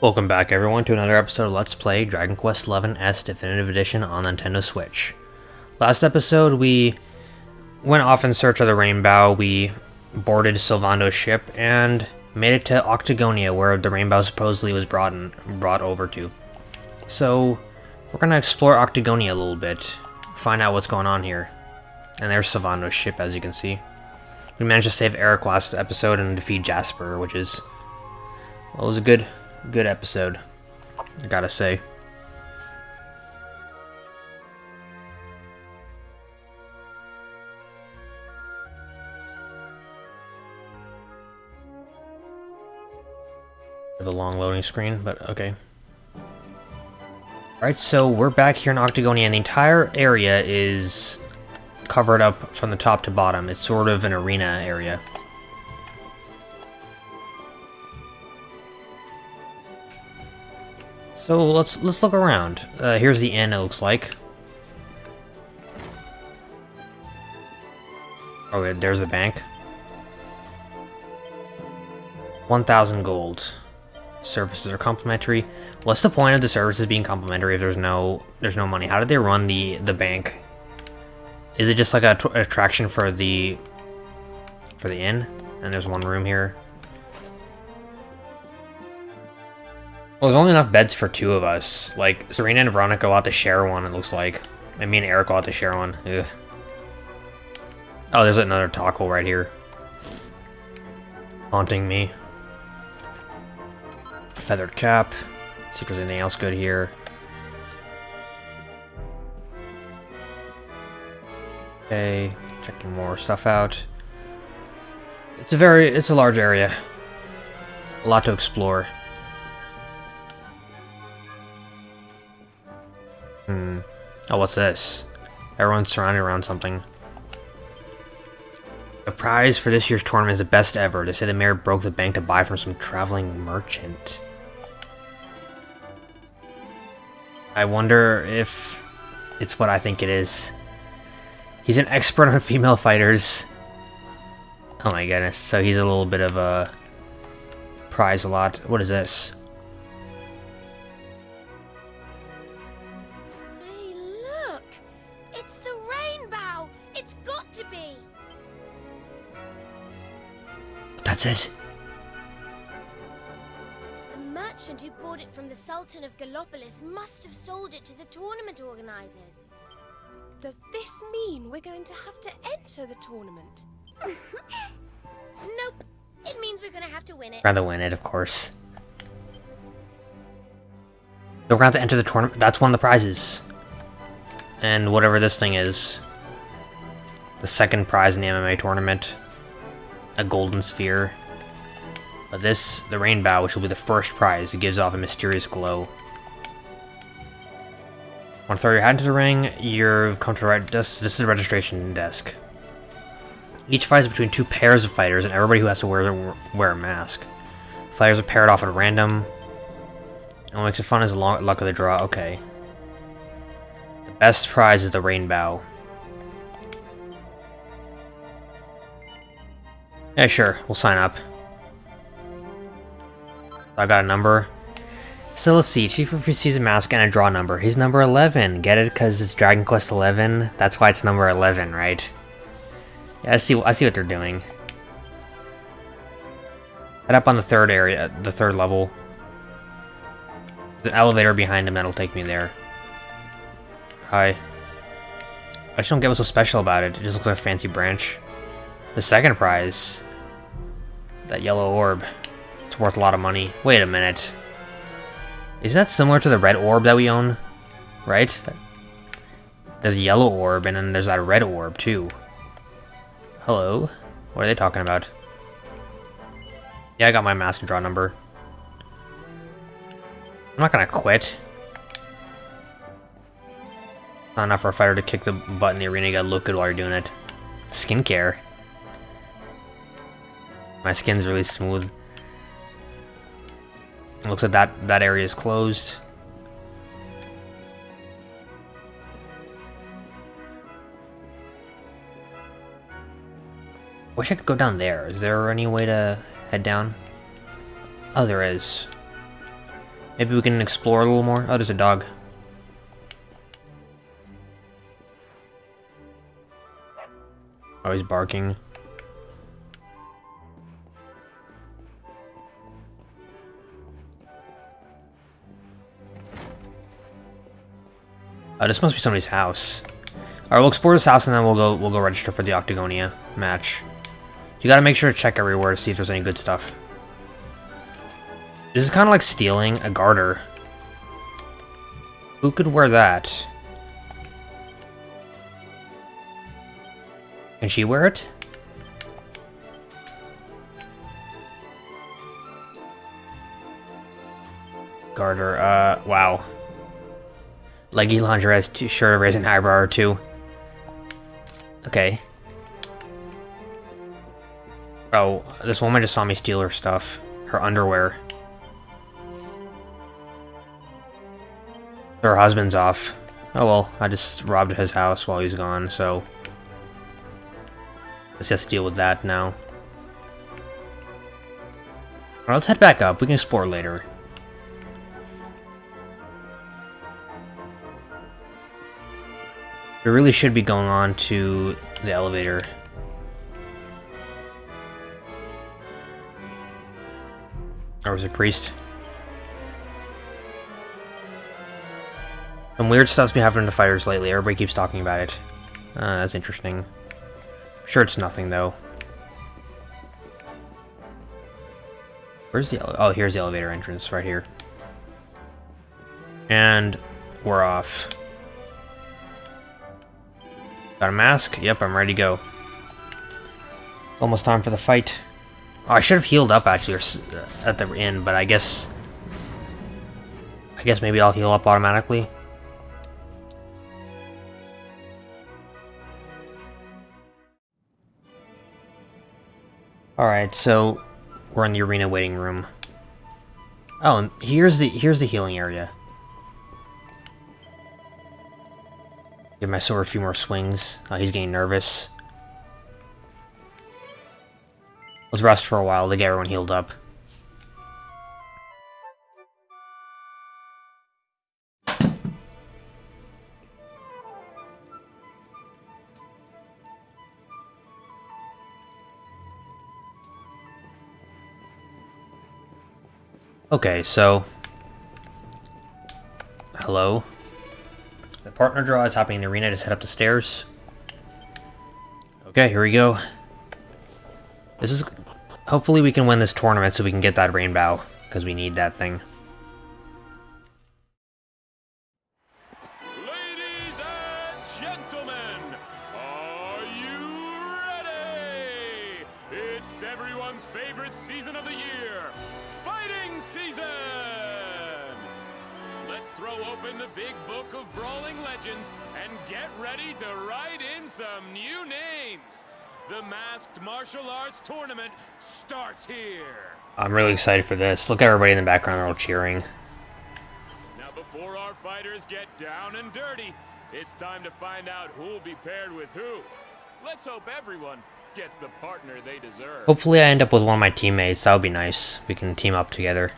Welcome back everyone to another episode of Let's Play Dragon Quest XI S Definitive Edition on Nintendo Switch. Last episode we went off in search of the Rainbow, we boarded Sylvando's ship, and made it to Octagonia where the Rainbow supposedly was brought, in, brought over to. So we're going to explore Octagonia a little bit, find out what's going on here. And there's Sylvando's ship as you can see. We managed to save Erik last episode and defeat Jasper, which is... Well, it was a good good episode, I gotta say. The long loading screen, but okay. Alright, so we're back here in Octagonia, and the entire area is covered up from the top to bottom. It's sort of an arena area. So let's let's look around. Uh, here's the inn. It looks like. Oh, there's a bank. 1,000 gold. Services are complimentary. What's the point of the services being complimentary if there's no there's no money? How did they run the the bank? Is it just like a attraction for the for the inn? And there's one room here. Well, there's only enough beds for two of us. Like, Serena and Veronica go out to share one, it looks like. I mean, Erik go out to share one. Ugh. Oh, there's another tackle right here. Haunting me. Feathered cap. See if there's anything else good here. Okay, checking more stuff out. It's a very, it's a large area. A lot to explore. Hmm. Oh, what's this? Everyone's surrounded around something. The prize for this year's tournament is the best ever. They say the mayor broke the bank to buy from some traveling merchant. I wonder if it's what I think it is. He's an expert on female fighters. Oh my goodness, so he's a little bit of a prize a lot. What is this? Hey, look. It's the rainbow. It's got to be. That's it. The merchant who bought it from the Sultan of Gallopolis must have sold it to the tournament organizers. Does this mean we're going to have to enter the tournament? nope. It means we're going to have to win it. Rather win it, of course. So we're going to have to enter the tournament. That's one of the prizes. And whatever this thing is. The second prize in the MMA tournament a golden sphere. But this, the rainbow, which will be the first prize, it gives off a mysterious glow. Want to throw your hat into the ring? You've come to the right desk. This is the registration desk. Each fight is between two pairs of fighters, and everybody who has to wear wear a mask. Fighters are paired off at random. And what makes it fun is the luck of the draw. Okay. The best prize is the rainbow. Yeah, sure. We'll sign up. I got a number. So let's see. Chief receives a mask and a draw number. He's number 11. Get it? Because it's Dragon Quest 11. That's why it's number 11, right? Yeah, I see. I see what they're doing. Head up on the third area, the third level. There's an elevator behind him that'll take me there. Hi. I just don't get what's so special about it. It just looks like a fancy branch. The second prize. That yellow orb. It's worth a lot of money. Wait a minute. Is that similar to the red orb that we own? Right? There's a yellow orb, and then there's that red orb, too. Hello? What are they talking about? Yeah, I got my mask and draw number. I'm not gonna quit. Not enough for a fighter to kick the butt in the arena, you gotta look good while you're doing it. Skincare. My skin's really smooth. Looks like that, that area is closed. Wish I could go down there. Is there any way to head down? Oh, there is. Maybe we can explore a little more. Oh, there's a dog. Oh, he's barking. Oh, this must be somebody's house. Alright, we'll explore this house and then we'll go we'll go register for the Octagonia match. You gotta make sure to check everywhere to see if there's any good stuff. This is kind of like stealing a garter. Who could wear that? Can she wear it? Garter, uh, wow. Too short of raising eyebrow or two. Okay. Oh, this woman just saw me steal her stuff. Her underwear. Her husband's off. Oh well, I just robbed his house while he's gone, so... Let's just deal with that now. Alright, let's head back up. We can explore later. We really should be going on to the elevator. Or was it priest? Some weird stuff's been happening to fighters lately. Everybody keeps talking about it. Uh, that's interesting. I'm sure it's nothing, though. Where's the... Oh, here's the elevator entrance, right here. And we're off. Got a mask? Yep, I'm ready to go. It's almost time for the fight. Oh, I should have healed up, actually, uh, at the end, but I guess... I guess maybe I'll heal up automatically. Alright, so we're in the arena waiting room. Oh, and here's the here's the healing area. Give my sword a few more swings. Oh, he's getting nervous. Let's rest for a while to get everyone healed up. Okay, so... Hello? Partner draw is happening in the arena. Just head up the stairs. Okay, here we go. This is... Hopefully we can win this tournament so we can get that rainbow. Because we need that thing. I'm really excited for this. Look at everybody in the background, they're all cheering. Now, before our fighters get down and dirty, it's time to find out who'll be paired with who. Let's hope everyone gets the partner they deserve. Hopefully I end up with one of my teammates. That would be nice. We can team up together.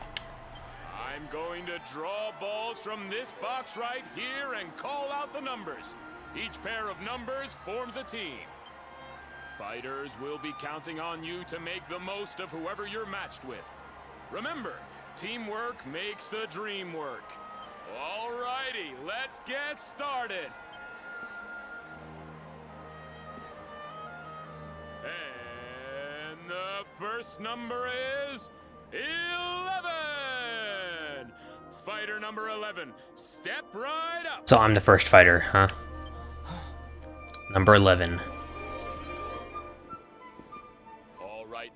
I'm going to draw balls from this box right here and call out the numbers. Each pair of numbers forms a team. Fighters will be counting on you to make the most of whoever you're matched with. Remember, teamwork makes the dream work. Alrighty, let's get started. And the first number is 11. Fighter number 11, step right up. So I'm the first fighter, huh? Number 11.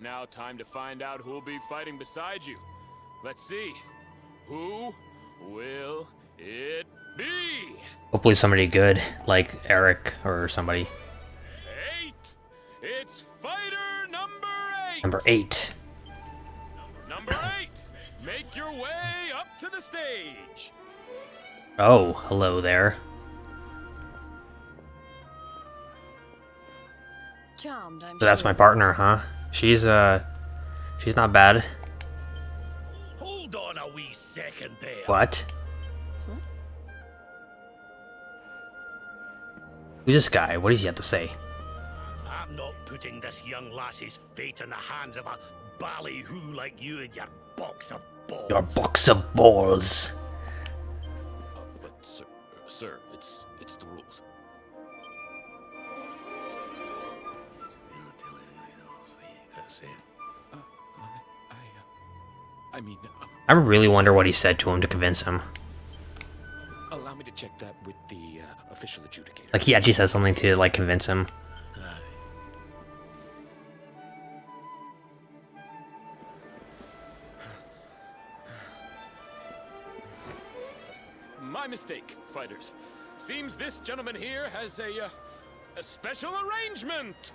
Now time to find out who'll be fighting beside you. Let's see. Who will it be? Hopefully somebody good, like Erik or somebody. Eight. It's fighter number eight. Number 8. Number eight. Make your way up to the stage. Oh, hello there. charmed, I'm So that's sure. my partner, huh? She's uh, she's not bad. Hold on a wee second there. What? Who's this guy? What does he have to say? I'm not putting this young lassie's fate in the hands of a ballyhoo like you and your box of balls. Your box of balls. Uh, but sir, uh, sir, it's it's the rules. Uh, I, I, uh, I mean, uh, I really wonder what he said to him to convince him. allow me to check that with the uh, official adjudicator. Like he actually said something to like convince him. My mistake, fighters. Seems this gentleman here has a, uh, a special arrangement.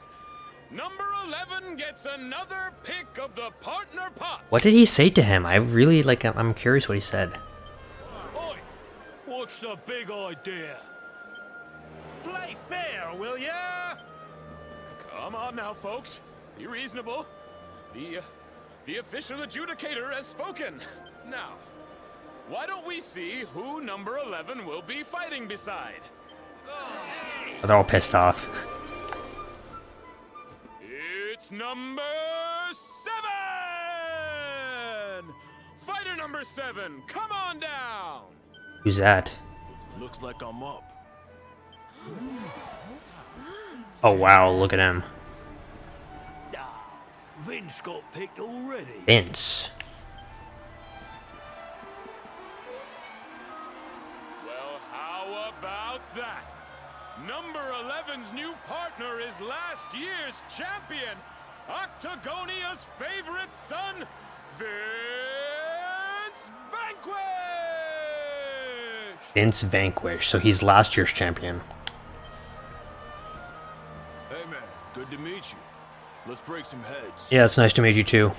Number 11 gets another pick of the partner pot. What did he say to him? I really like. I'm- I'm curious what he said. Oi! What's the big idea? Play fair, will ya? Come on now, folks. Be reasonable. The, uh, the official adjudicator has spoken. Now, why don't we see who number 11 will be fighting beside? They're all pissed off. It's number seven! Fighter number seven, come on down! Who's that? Looks like I'm up. Oh wow, look at him. Vince got picked already. Vince. Well, how about that? Number 11's new partner is last year's champion, Octagonia's favorite son, Vince Vanquish! Vince Vanquish. So he's last year's champion. Hey man, good to meet you. Let's break some heads. Yeah, it's nice to meet you too.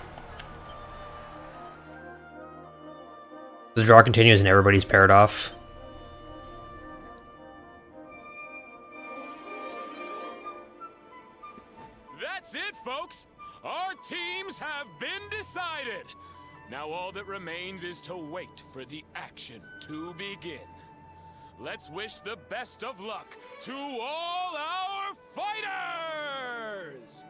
The draw continues and everybody's paired off. Teams have been decided! Now all that remains is to wait for the action to begin. Let's wish the best of luck to all our fighters!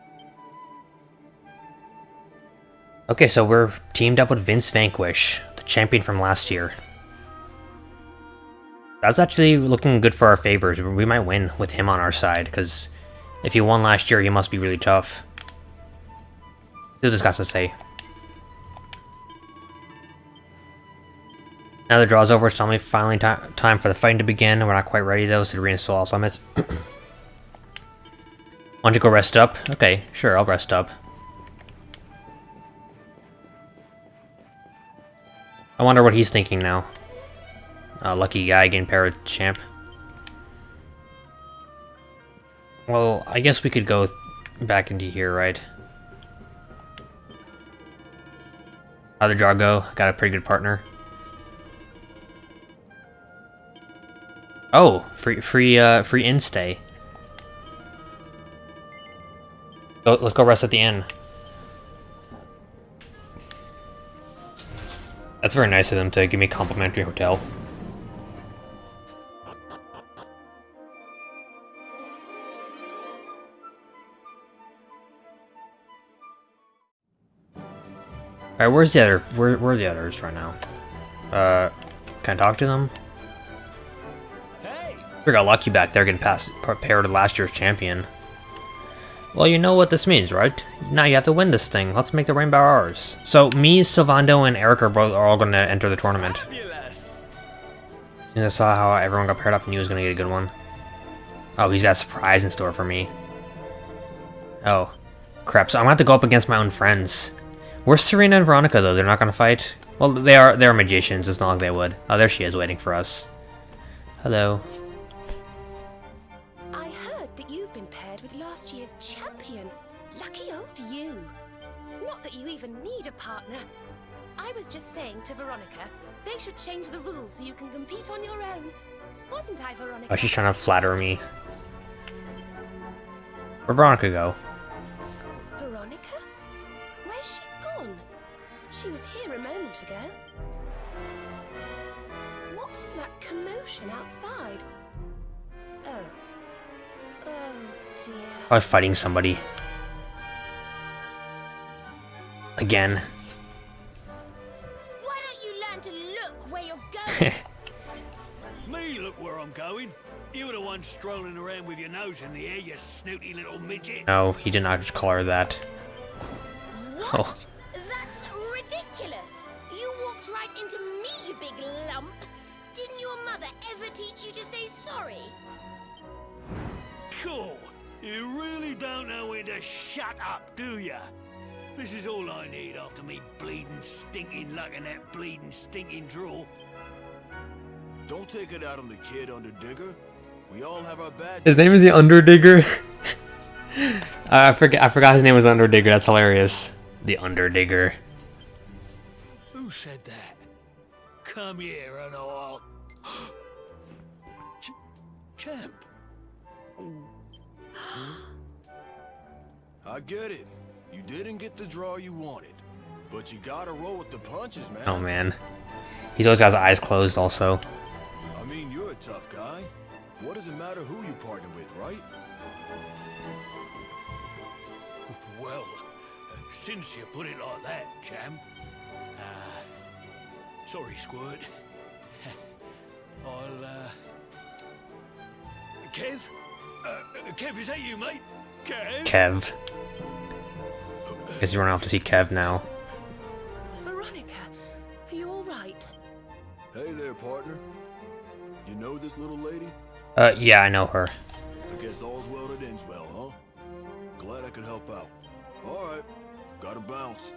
Okay, so we're teamed up with Vince Vanquish, the champion from last year. That's actually looking good for our favors. We might win with him on our side, because if he won last year, he must be really tough. See what this guy's to say. Now the draw's over, it's me finally ti time for the fighting to begin. We're not quite ready though, so to reinstall all summits. You to go rest up? Okay, sure, I'll rest up. I wonder what he's thinking now. Uh, lucky guy with champ. Well, I guess we could go back into here, right? How'd the draw go? Got a pretty good partner. Oh, free, free, uh, free in-stay. Go, let's go rest at the inn. That's very nice of them to give me a complimentary hotel. Alright, where's the other? Where, where are the others right now? Uh, can I talk to them? Hey! We got lucky back there getting past paired to last year's champion. Well, you know what this means, right? Now you have to win this thing. Let's make the rainbow ours. So me, Sylvando, and Erik are both are all going to enter the tournament. And I saw how everyone got paired up and he was going to get a good one. Oh, he's got a surprise in store for me. Oh, crap. So I'm going to have to go up against my own friends. Where's Serena and Veronica, though? They're not going to fight? Well, they are they're magicians. It's not like they would. Oh, there she is waiting for us. Hello. I heard that you've been paired with last year's champion. Lucky old you. Not that you even need a partner. I was just saying to Veronica, they should change the rules so you can compete on your own. Wasn't I, Veronica? Oh, she's trying to flatter me. Where'd Veronica go? She was here a moment ago. What's all that commotion outside? Oh. Oh dear. Probably fighting somebody. Again. Why don't you learn to look where you're going? Me look where I'm going. You were the one strolling around with your nose in the air, you snooty little midget. No, he did not just call her that. What? That's oh. Ridiculous. You walked right into me, you big lump. Didn't your mother ever teach you to say sorry? Cool. You really don't know when to shut up, do ya? This is all I need after me bleeding, stinking luck in that bleeding, stinking draw. Don't take it out on the kid, Underdigger. We all have our bad. His name is the Underdigger. I forget. I forgot his name was Underdigger. That's hilarious. The Underdigger. Who said that? Come here and I'll... Ch champ. I get it. You didn't get the draw you wanted, but you gotta roll with the punches, man. Oh man, he's always got his eyes closed. Also, I mean, you're a tough guy. What does it matter who you partner with, right? Well, since you put it like that, champ. Uh, sorry, Squirt. I'll, uh... Kev? Uh, Kev, is that you, mate? Kev? Kev. Guess he's running off to see Kev now. Veronica, are you all right? Hey there, partner. You know this little lady? Uh, yeah, I know her. I guess all's well that ends well, huh? Glad I could help out. Alright, gotta bounce.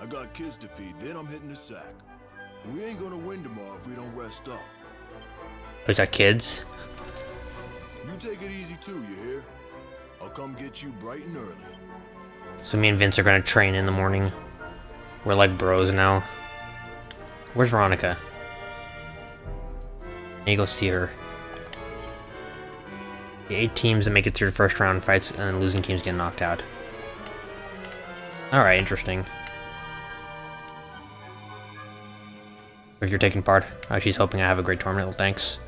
I got kids to feed, then I'm hitting the sack. And we ain't gonna win tomorrow if we don't rest up. He's got kids. You take it easy too, you hear? I'll come get you bright and early. So me and Vince are gonna train in the morning. We're like bros now. Where's Veronica? I need to go see her. The eight teams that make it through the first round fights and then losing teams get knocked out. Alright, interesting. If you're taking part. Oh, she's hoping I have a great tournament. Thanks.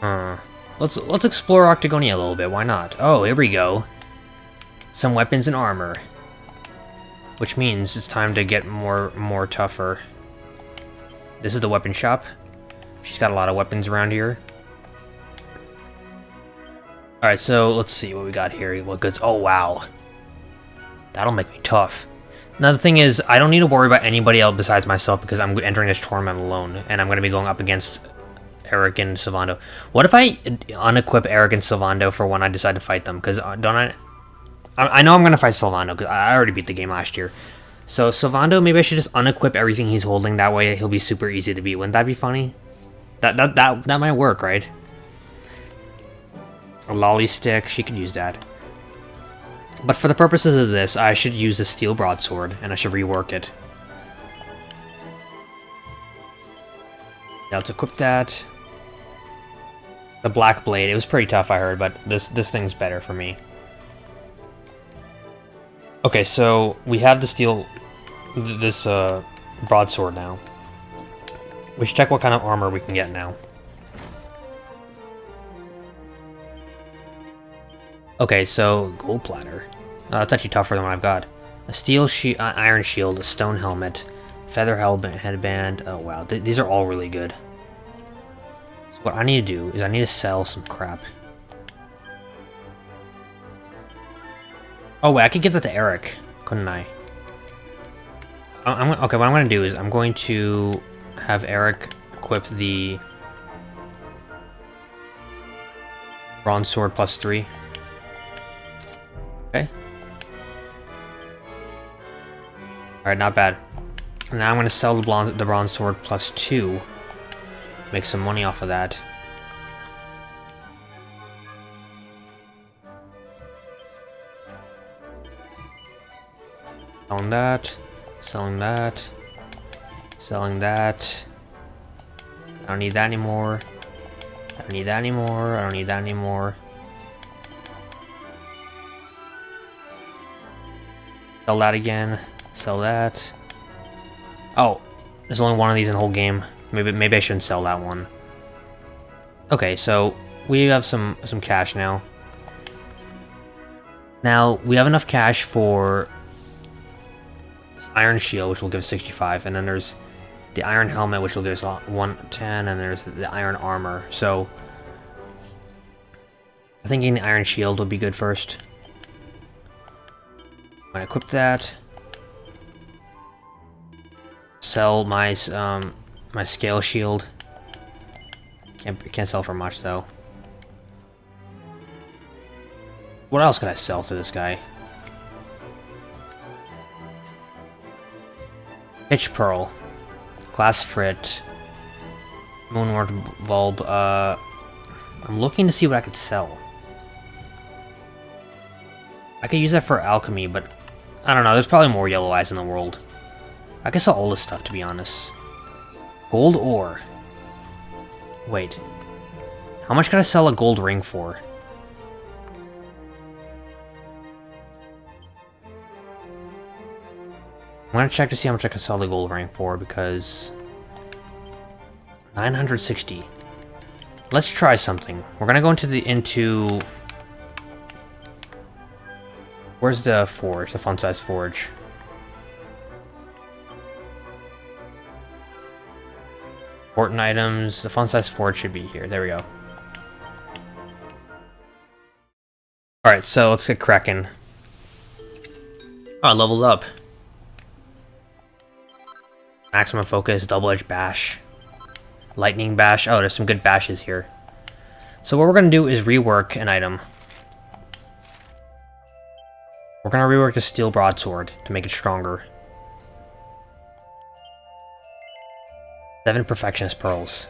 Huh. Let's let's explore Octagonia a little bit. Why not? Oh, here we go. Some weapons and armor, which means it's time to get more more tougher. This is the weapon shop. She's got a lot of weapons around here. All right, so let's see what we got here. What goods? Oh wow, that'll make me tough. Now the thing is, I don't need to worry about anybody else besides myself because I'm entering this tournament alone, and I'm going to be going up against Erik and Sylvando. What if I unequip Erik and Sylvando for when I decide to fight them? Because uh, don't I, I? Know I'm gonna fight Sylvando because I already beat the game last year. So Sylvando, maybe I should just unequip everything he's holding. That way he'll be super easy to beat. Wouldn't that be funny? That that that that might work, right? A lolly stick, she could use that. But for the purposes of this, I should use the steel broadsword, and I should rework it. Now let's equip that. The black blade, it was pretty tough, I heard, but this this thing's better for me. Okay, so we have the steel, this uh, broadsword now. We should check what kind of armor we can get now. Okay, so gold platter. Oh, that's actually tougher than what I've got. A steel she uh, iron shield, a stone helmet, feather helmet, headband. Oh wow, Th these are all really good. So what I need to do is I need to sell some crap. Oh wait, I could give that to Erik, couldn't I? I I'm, okay, what I'm going to do is I'm going to have Erik equip the bronze sword plus three. Okay. Alright, not bad. Now I'm going to sell the bronze, the bronze sword plus two. Make some money off of that. Selling that. Selling that. Selling that. I don't need that anymore. I don't need that anymore. I don't need that anymore. Sell that again. Sell that. Oh, there's only one of these in the whole game. Maybe maybe I shouldn't sell that one. Okay, so we have some some cash now. Now we have enough cash for iron shield, which will give us 65, and then there's the iron helmet, which will give us 110, and there's the iron armor. So I'm thinking the iron shield will be good first. Gonna equip that. Sell my um my scale shield. Can't can't sell for much though. What else could I sell to this guy? Pitch Pearl. Glass Frit. Moonwort Bulb. Uh, I'm looking to see what I could sell. I could use that for alchemy, but I don't know. There's probably more yellow eyes in the world. I guess all this stuff, to be honest. Gold ore. Wait. How much can I sell a gold ring for? I'm gonna check to see how much I can sell the gold ring for, because... 960. Let's try something. We're gonna go into the, into... Where's the forge, the fun-size forge? Important items, the fun-size forge should be here, there we go. Alright, so let's get cracking. Oh, I leveled up. Maximum focus, double edge bash. Lightning bash. Oh, there's some good bashes here. So what we're going to do is rework an item. We're to rework the steel broadsword to make it stronger. Seven perfectionist pearls.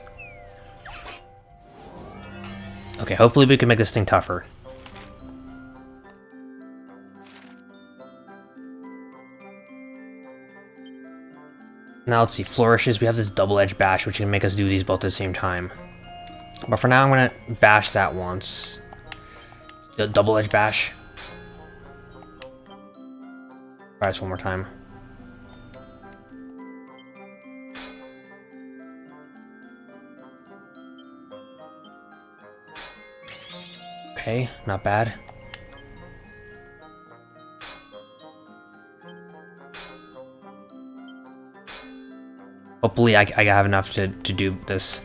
Okay, hopefully we can make this thing tougher. Now let's see, flourishes. We have this double-edged bash, which can make us do these both at the same time. But for now, I'm gonna bash that once. Double-edged bash. One more time. Okay, not bad. Hopefully I, I have enough to, to do this.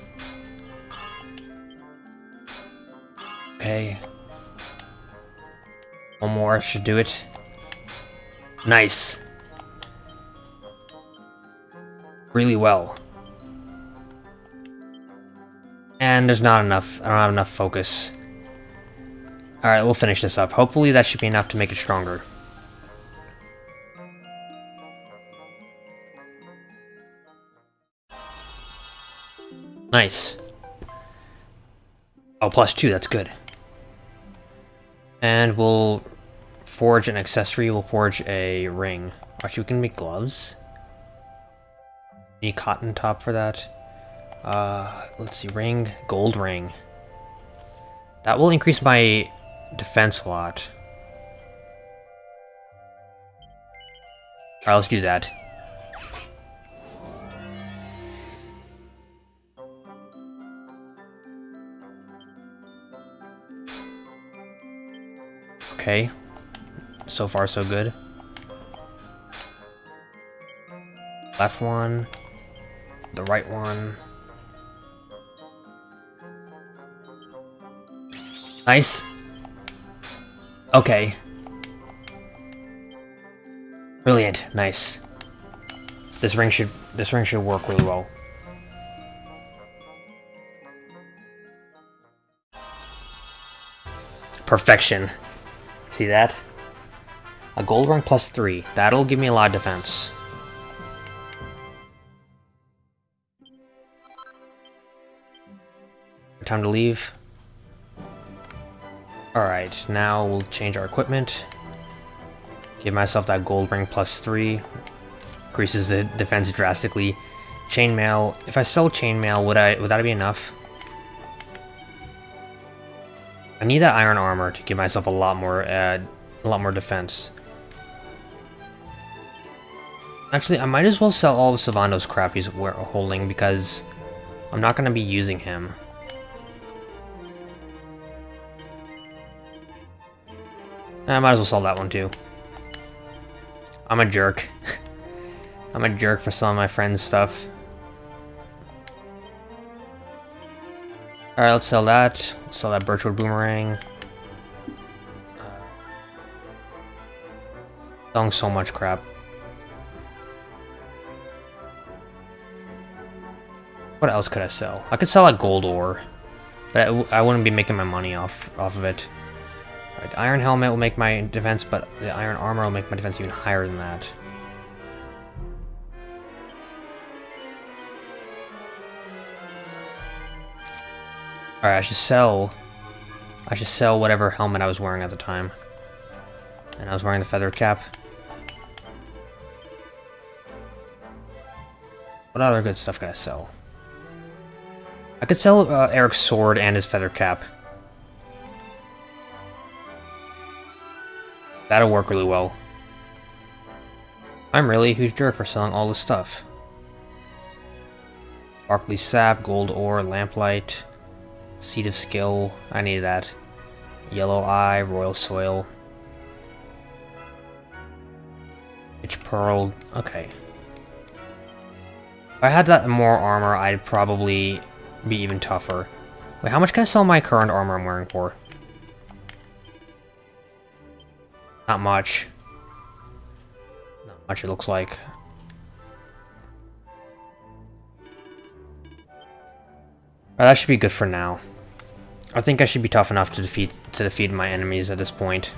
Okay. One more should do it. Nice. Really well. And there's not enough. I don't have enough focus. Alright, we'll finish this up. Hopefully that should be enough to make it stronger. Nice. Oh, plus two, that's good. And we'll forge an accessory, we'll forge a ring. Actually, we can make gloves. Need cotton top for that. Uh, let's see, ring, gold ring. That will increase my defense a lot. Alright, let's do that. Okay. So far, so good. Left one. The right one. Nice. Okay. Brilliant. Nice. This ring should this ring should work really well. Perfection. See that? A gold ring plus three. That'll give me a lot of defense. Time to leave. Alright, now we'll change our equipment. Give myself that gold ring plus three. increases the defense drastically. Chainmail. If I sell chainmail, would I would that be enough? I need that iron armor to give myself a lot more uh, a lot more defense. Actually, I might as well sell all of Sylvando's crap he's holding because I'm not going to be using him. I might as well sell that one too. I'm a jerk. I'm a jerk for some of my friends' stuff. Alright, let's sell that. Sell that Birchwood Boomerang. Uh, selling so much crap. What else could I sell? I could sell a gold ore, but I, wouldn't be making my money off off of it. Right, iron helmet will make my defense, but the iron armor will make my defense even higher than that. Alright, I should sell... I should sell whatever helmet I was wearing at the time. And I was wearing the feather cap. What other good stuff can I sell? I could sell uh, Erik's sword and his feather cap. That'll work really well. I'm really a huge jerk for selling all this stuff. Sparkly sap, gold ore, lamplight, seed of skill. I need that. Yellow eye, royal soil. Pitch pearl. Okay. If I had that more armor, I'd probably be even tougher. Wait, how much can I sell my current armor I'm wearing for? Not much. Not much it looks like. that should be good for now. I think I should be tough enough to defeat to defeat my enemies at this point.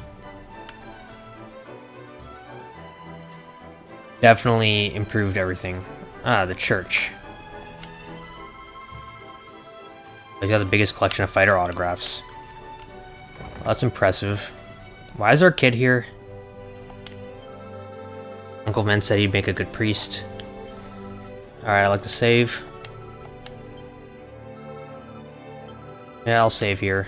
Definitely improved everything. Ah, the church. He's got the biggest collection of fighter autographs. Well, that's impressive. Why is a kid here? Uncle Ben said he'd make a good priest. Alright, I like to save. Yeah, I'll save here.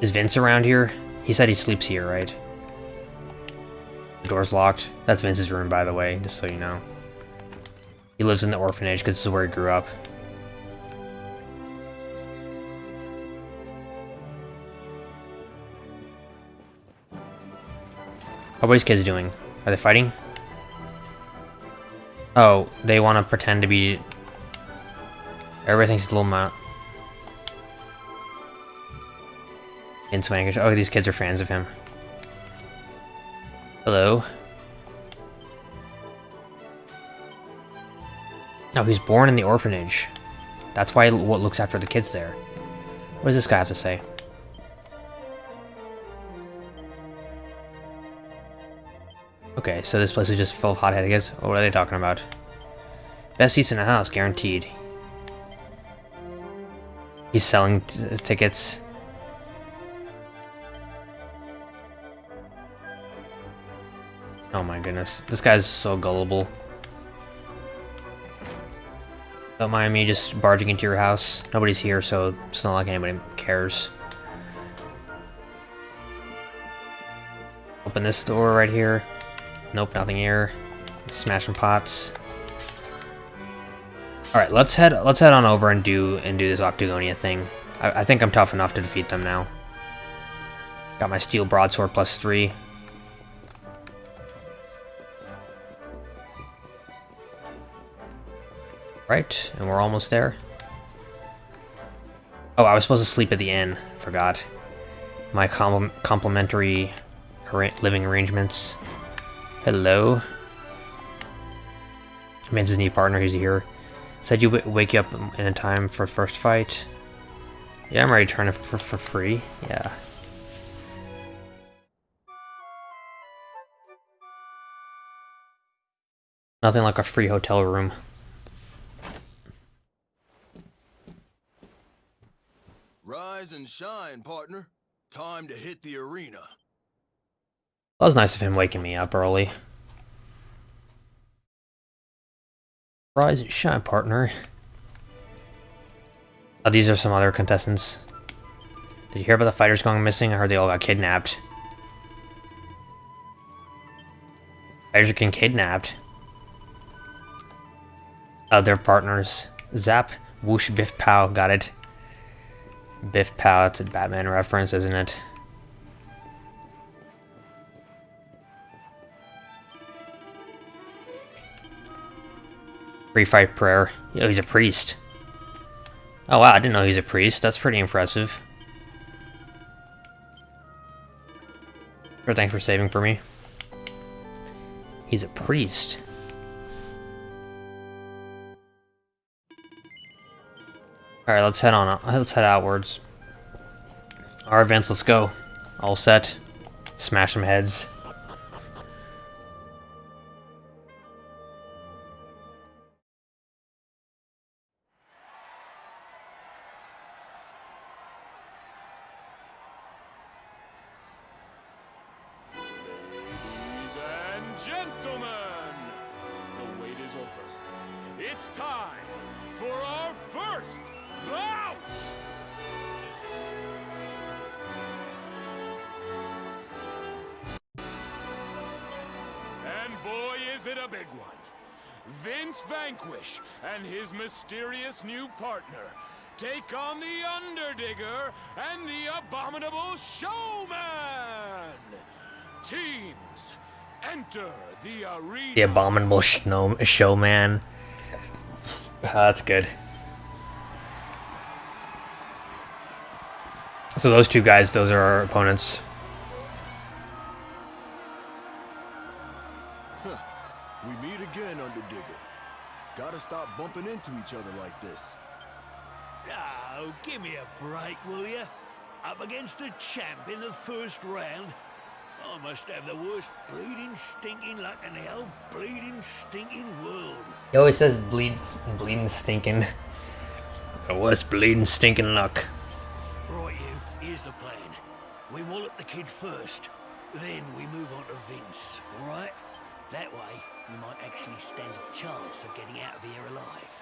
Is Vince around here? He said he sleeps here, right? Door's locked. That's Vince's room, by the way, just so you know. He lives in the orphanage because this is where he grew up. How are these kids doing? Are they fighting? Oh, they want to pretend to be... He's a little mount. Vince Vanquish. Oh, these kids are fans of him. Hello. No, he's born in the orphanage. That's why what looks after the kids there. What does this guy have to say? Okay, so this place is just full of hot-headed kids. Oh, what are they talking about? Best seats in the house, guaranteed. He's selling tickets. Oh my goodness. This guy's so gullible. Don't mind me just barging into your house. Nobody's here, so it's not like anybody cares. Open this door right here. Nope, nothing here. Smashing pots. Alright, let's head let's head on over and do and do this Octagonia thing. I, I think I'm tough enough to defeat them now. Got my steel broadsword plus three. Right, and we're almost there. Oh, I was supposed to sleep at the inn. Forgot. My com complimentary living arrangements. Hello. Man's his new partner, he's here. Said you wake you up in time for first fight. Yeah, I'm ready to turn it for, for free. Yeah. Nothing like a free hotel room. Rise and shine, partner. Time to hit the arena. That was nice of him waking me up early. Rise and shine, partner. Oh, these are some other contestants. Did you hear about the fighters going missing? I heard they all got kidnapped. Fighters are getting kidnapped. Their partners. Zap, whoosh, biff, pow. Got it. Biff, pow. That's a Batman reference, isn't it? Free fight prayer. Oh, he's a priest. Oh wow, I didn't know he's a priest. That's pretty impressive. Thanks for saving for me. He's a priest. Alright, let's head on. Let's head outwards. Our events, let's go. All set. Smash some heads. Big one. Vince Vanquish and his mysterious new partner take on the Underdigger and the Abominable Showman! Teams, enter the arena. The abominable snow showman. That's good. So those two guys, those are our opponents. Bumping into each other like this. Oh, give me a break, will you? Up against a champ in the first round? I must have the worst bleeding stinking luck in the whole bleeding stinking world. He always says bleed, bleeding stinking. The worst bleeding stinking luck. Right, you, here's the plan. We wallop the kid first, then we move on to Vince, alright? That way, we might actually stand a chance of getting out of here alive.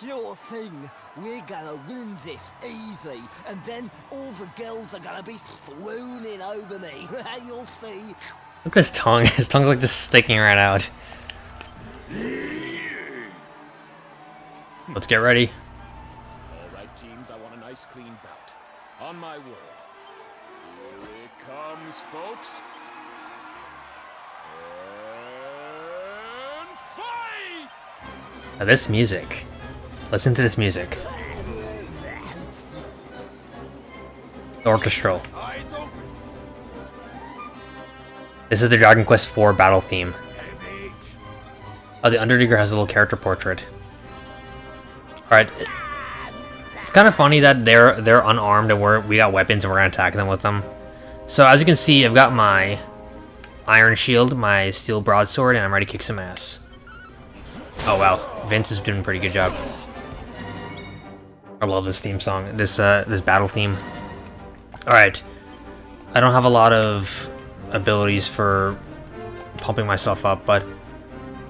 Sure thing. We're gonna win this easy, and then all the girls are gonna be swooning over me. You'll see. Look at his tongue. His tongue's like just sticking right out. Let's get ready. All right, teams, I want a nice clean bout. On my word. Here it comes, folks. And fight! Now this music. Listen to this music. Orchestral. This is the Dragon Quest IV battle theme. Oh, the Underdigger has a little character portrait. Alright. It's kind of funny that they're they're unarmed and we're, we got weapons and we're gonna attack them with them. So as you can see, I've got my Iron Shield, my Steel Broadsword, and I'm ready to kick some ass. Oh wow, Vince is doing a pretty good job. I love this theme song, this uh, this battle theme. Alright, I don't have a lot of abilities for pumping myself up, but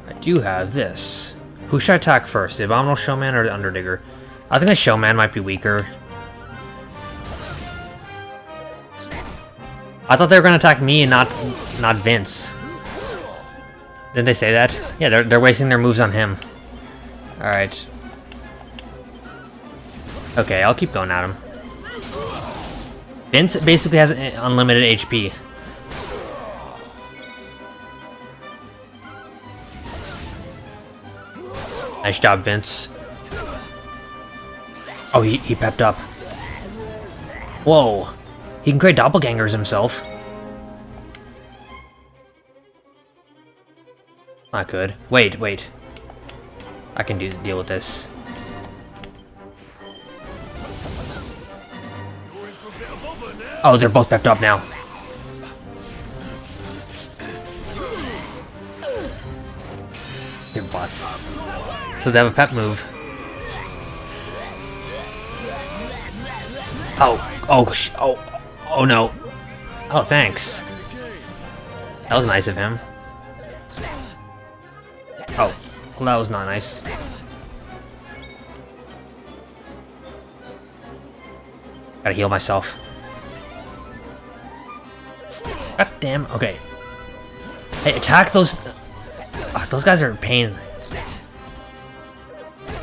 I do have this. Who should I attack first, the Abominable Showman or the Underdigger? I think the Showman might be weaker. I thought they were gonna attack me and not not Vince. Didn't they say that? Yeah, they're they're wasting their moves on him. All right. Okay, I'll keep going at him. Vince basically has unlimited HP. Nice job, Vince. Oh, he, he pepped up. Whoa. He can create doppelgangers himself. Not good. Wait, wait. I can do deal with this. Oh, they're both pepped up now. They're bots. So they have a pep move. Oh, oh, oh, oh no. Oh, thanks. That was nice of him. Oh, well, that was not nice. Gotta heal myself. God damn. Okay. Hey, attack those. Uh, those guys are a pain.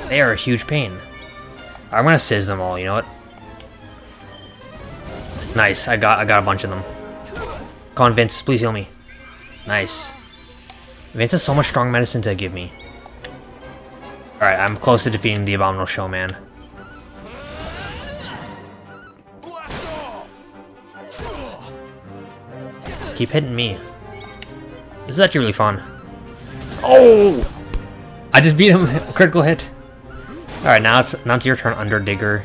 They are a huge pain. I'm gonna sizz them all. You know what? Nice. I got. I got a bunch of them. Come on, Vince. Please heal me. Nice. Vince has so much strong medicine to give me. Alright, I'm close to defeating the Abominable Showman. Keep hitting me. This is actually really fun. Oh! I just beat him. Critical hit. Alright, now it's now it's your turn, Underdigger.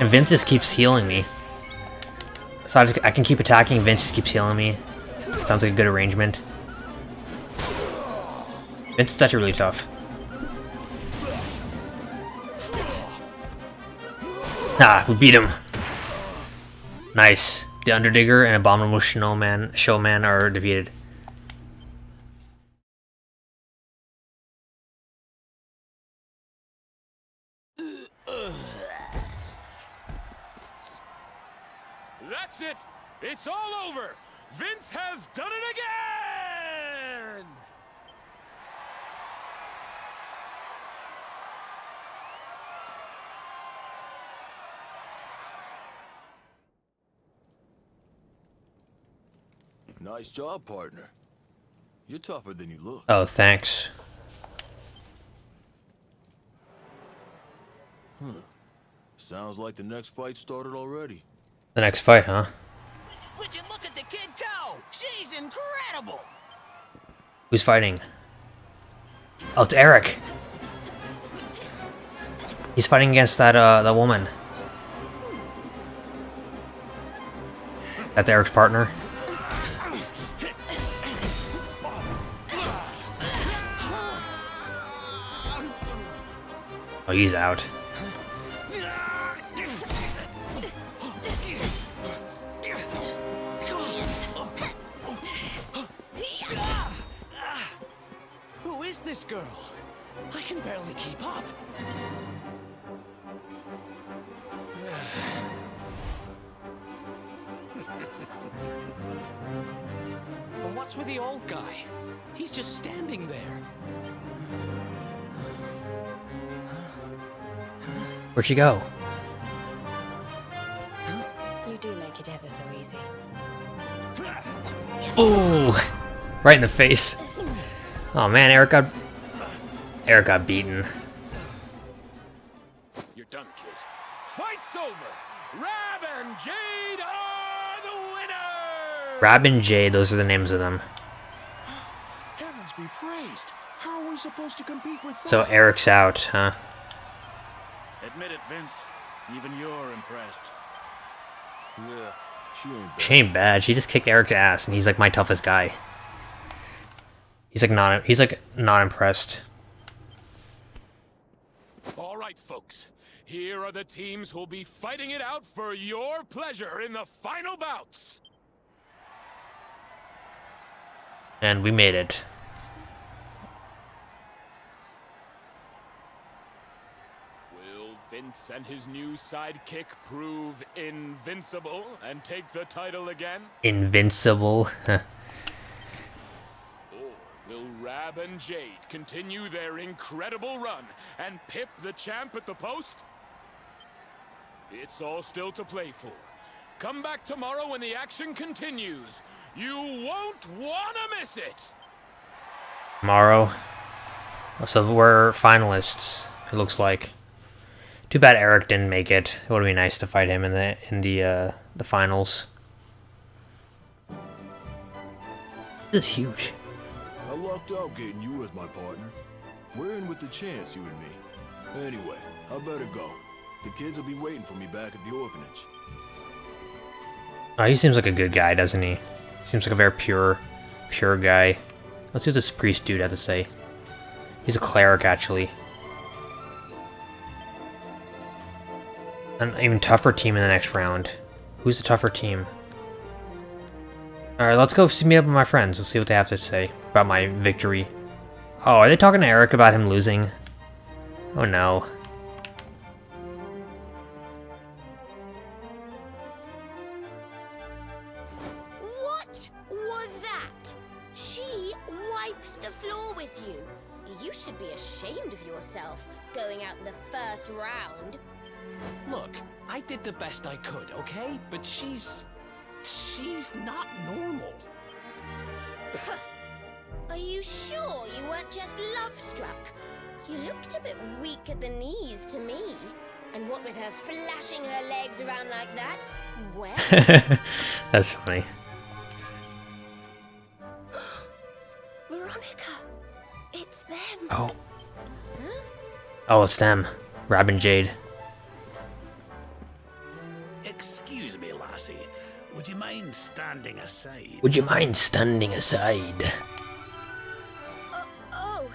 And Vince just keeps healing me. So I, just, I can keep attacking, Vince just keeps healing me. Sounds like a good arrangement. Vince is actually really tough. Ah, we beat him. Nice. The Underdigger and Abominable Snowman Showman are defeated. That's it! It's all over! Vince has done it again! Nice job, partner. You're tougher than you look. Oh, thanks. Sounds like the next fight started already. The next fight, huh? Would you look at the kid go? She's incredible. Who's fighting? Oh, it's Erik. He's fighting against that uh that woman. That's Erik's partner. Oh, he's out. She go? You do make it ever so easy. Ooh, right in the face. Oh man, Erik got Erik got beaten. You're done, kid. Fight's over! Rab and Jade are the winners! Rab and Jade, those are the names of them. Heavens be praised. How are we supposed to compete with that? So Erik's out, huh? Admit it, Vince. Even you're impressed. Yeah, she ain't bad. She ain't bad. She just kicked Erik's ass, and he's like my toughest guy. He's like not. He's like not impressed. All right, folks. Here are the teams who'll be fighting it out for your pleasure in the final bouts. And we made it. Vince and his new sidekick prove invincible and take the title again? Invincible. Or will Rab and Jade continue their incredible run and pip the champ at the post? It's all still to play for. Come back tomorrow when the action continues. You won't want to miss it! Tomorrow. So we're finalists. It looks like. Too bad Erik didn't make it. It would be nice to fight him in the in the uh, the finals. This is huge. I lucked out getting you as my partner. We're in with the chance, you and me. Anyway, I better go. The kids will be waiting for me back at the orphanage. Oh, he seems like a good guy, doesn't he? Seems like a very pure, pure guy. Let's see what this priest dude had to say. He's a cleric, actually. An even tougher team in the next round. Who's the tougher team? Alright, let's go see me up with my friends. Let's see what they have to say about my victory. Oh, are they talking to Erik about him losing? Oh no. What was that? She wipes the floor with you. You should be ashamed of yourself, going out in the first round. Look, I did the best I could, okay? But she's... she's not normal. Are you sure you weren't just love-struck? You looked a bit weak at the knees to me. And what with her flashing her legs around like that? Well, That's funny. Veronica, it's them. Oh. Oh, it's them. Rab and Jade. Mind standing aside? Would you mind standing aside? uh, oh,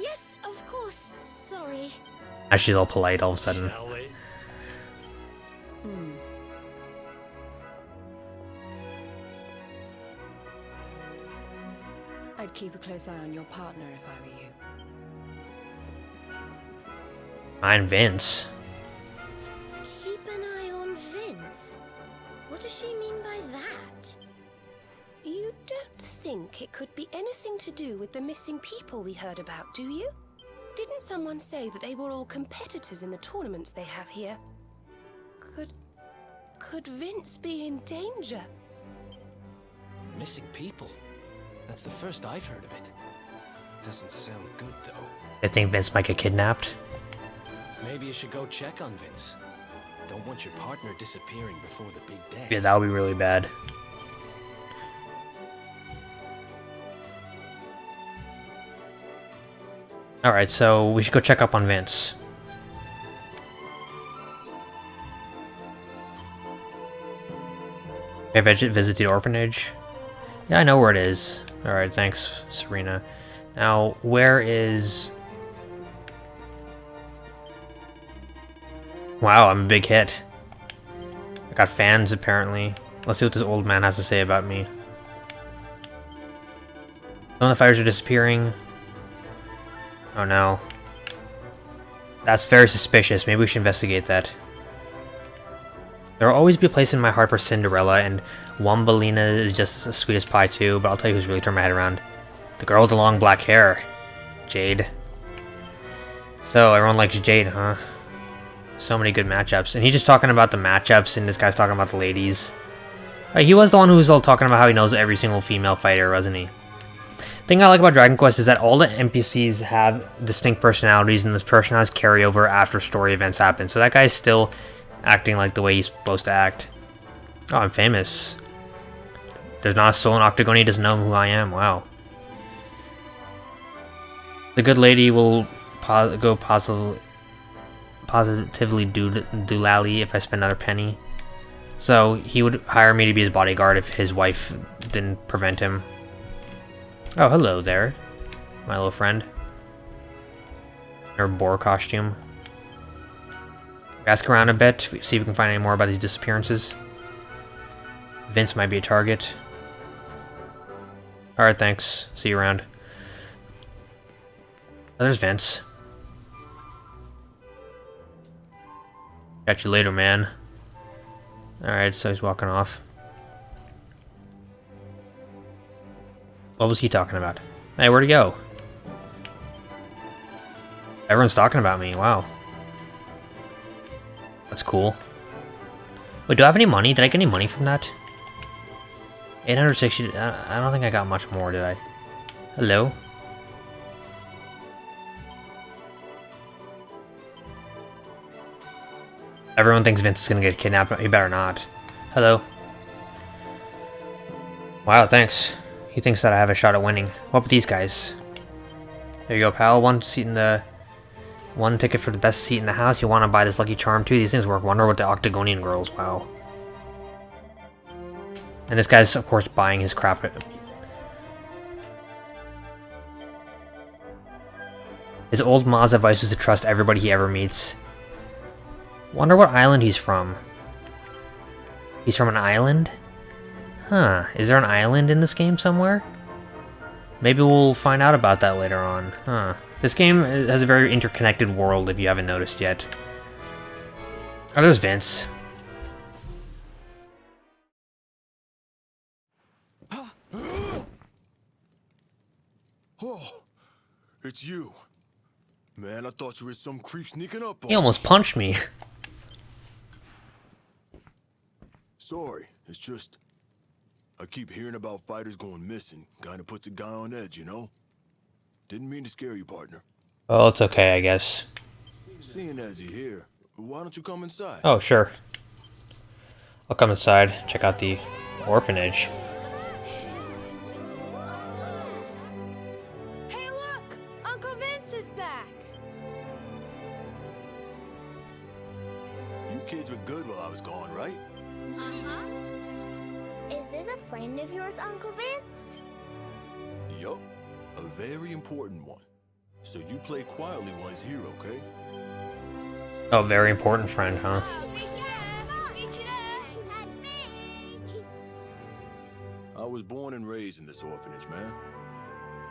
yes, of course. Sorry. Now she's all polite all of a sudden. Shall we? I'd keep a close eye on your partner if I were you. Mine Vince. What does she mean by that? You don't think it could be anything to do with the missing people we heard about, do you? Didn't someone say that they were all competitors in the tournaments they have here? Could. could Vince be in danger? Missing people. That's the first I've heard of it. Doesn't sound good, though. They think Vince might get kidnapped. Maybe you should go check on Vince. Don't want your partner disappearing before the big day. Yeah, that would be really bad. Alright, so we should go check up on Vince. Okay, visit, visit the orphanage. Yeah, I know where it is. Alright, thanks, Serena. Now, where is... Wow, I'm a big hit. I got fans, apparently. Let's see what this old man has to say about me. Some of the fires are disappearing. Oh no. That's very suspicious. Maybe we should investigate that. There will always be a place in my heart for Cinderella, and Wambolina is just as sweet as pie too, but I'll tell you who's really turned my head around. The girl with the long black hair. Jade. So, everyone likes Jade, huh? So many good matchups. And he's just talking about the matchups, and this guy's talking about the ladies. Uh, he was the one who was all talking about how he knows every single female fighter, wasn't he? thing I like about Dragon Quest is that all the NPCs have distinct personalities, and this personalities carry over after story events happen. So that guy's still acting like the way he's supposed to act. Oh, I'm famous. There's not a soul in Octagon, he doesn't know who I am. Wow. The good lady will go positively, positively do doolally if I spend another penny. So he would hire me to be his bodyguard if his wife didn't prevent him. Oh, hello there, my little friend. Her boar costume. Ask around a bit, see if we can find any more about these disappearances. Vince might be a target. Alright, thanks. See you around. Oh, there's Vince. Catch you later, man. Alright, so he's walking off. What was he talking about? Hey, where'd he go? Everyone's talking about me, wow. That's cool. Wait, do I have any money? Did I get any money from that? 860, I don't think I got much more, did I? Hello? Everyone thinks Vince is gonna get kidnapped, he better not. Hello? Wow, thanks. He thinks that I have a shot at winning. What about these guys? There you go, pal. One seat in the... One ticket for the best seat in the house. You want to buy this Lucky Charm too? These things work wonder with the Octagonian girls. Wow. And this guy's, of course, buying his crap. His old Ma's advice is to trust everybody he ever meets. Wonder what island he's from. He's from an island? Huh, is there an island in this game somewhere? Maybe we'll find out about that later on. Huh. This game has a very interconnected world if you haven't noticed yet. Oh, there's Vince. Oh, it's you. Man, I thought you were some creep sneaking up on He almost punched me. Sorry, it's just... I keep hearing about fighters going missing. Kinda puts a guy on edge, you know? Didn't mean to scare you, partner. Well, it's okay, I guess. Seeing as you're here, why don't you come inside? Oh, sure. I'll come inside, check out the orphanage. Play quietly while he's here, okay? Oh, very important friend, huh? I was born and raised in this orphanage, man.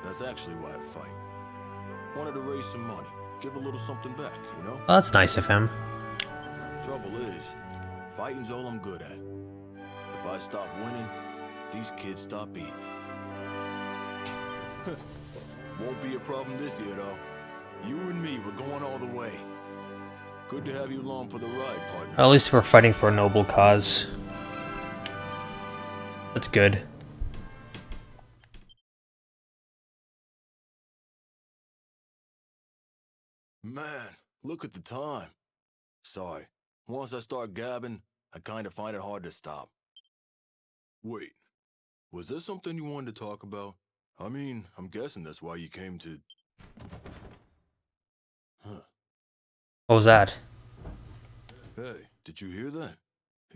That's actually why I fight. Wanted to raise some money. Give a little something back, you know? Oh, that's nice of him. Trouble is, fighting's all I'm good at. If I stop winning, these kids stop eating. Won't be a problem this year, though. You and me, we're going all the way. Good to have you along for the ride, partner. At least we're fighting for a noble cause. That's good. Man, look at the time. Sorry. Once I start gabbing, I kinda find it hard to stop. Wait, was there something you wanted to talk about? I mean, I'm guessing that's why you came to... What was that? Hey, did you hear that?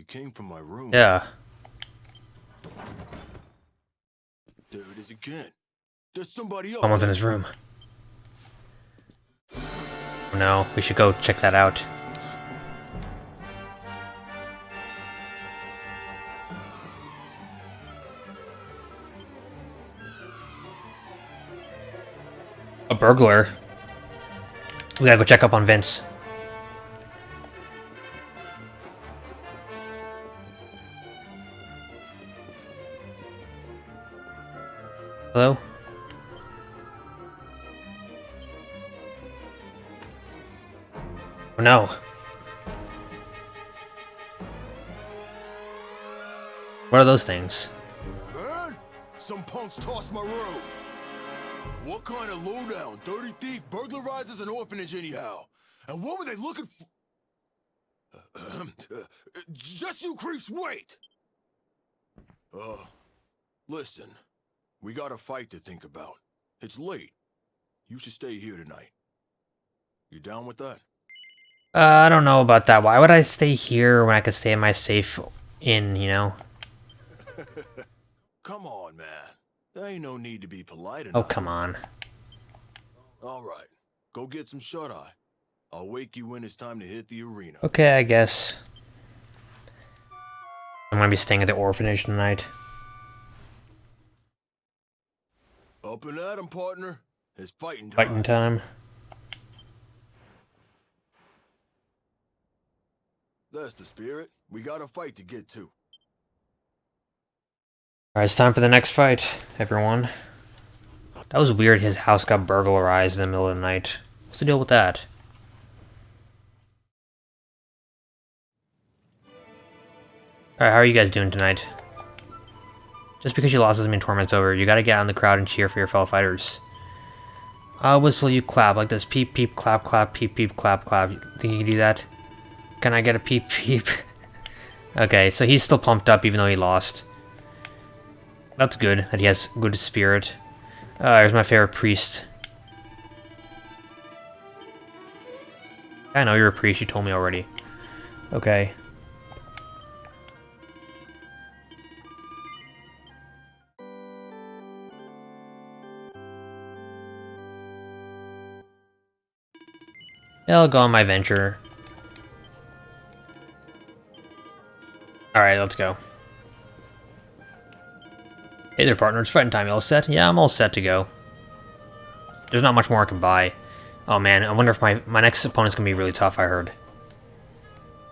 It came from my room. Yeah. There it is again. There's somebody else. Someone's in his room. Oh, no, we should go check that out. A burglar. We gotta go check up on Vince. No. What are those things? Some punks tossed my robe. What kind of lowdown, dirty thief burglarizes an orphanage anyhow? And what were they looking for? Just you creeps, wait! Uh, listen, we got a fight to think about. It's late. You should stay here tonight. You down with that? Uh, I don't know about that. Why would I stay here when I could stay in my safe inn, you know? Come on, man. There ain't no need to be polite enough. Oh, come on. All right, go get some shut-eye. I'll wake you when it's time to hit the arena. Okay, I guess. I'm gonna be staying at the orphanage tonight. Up and at 'em, partner. It's fighting time. Fighting time. That's the spirit. We got a fight to get to. Alright, it's time for the next fight, everyone. That was weird, his house got burglarized in the middle of the night. What's the deal with that? Alright, how are you guys doing tonight? Just because you lost doesn't mean torment's over. You gotta get out in the crowd and cheer for your fellow fighters. I'll whistle, you clap like this. Peep, peep, clap, clap, peep, peep, clap, clap. You Think you can do that? Can I get a peep, peep? okay, so he's still pumped up even though he lost. That's good, that he has good spirit. Uh, here's my favorite priest. I know you're a priest, you told me already. Okay. I'll go on my venture. Alright, let's go. Hey there, partner. It's fighting time. You all set? Yeah, I'm all set to go. There's not much more I can buy. Oh man, I wonder if my, my next opponent's gonna be really tough, I heard.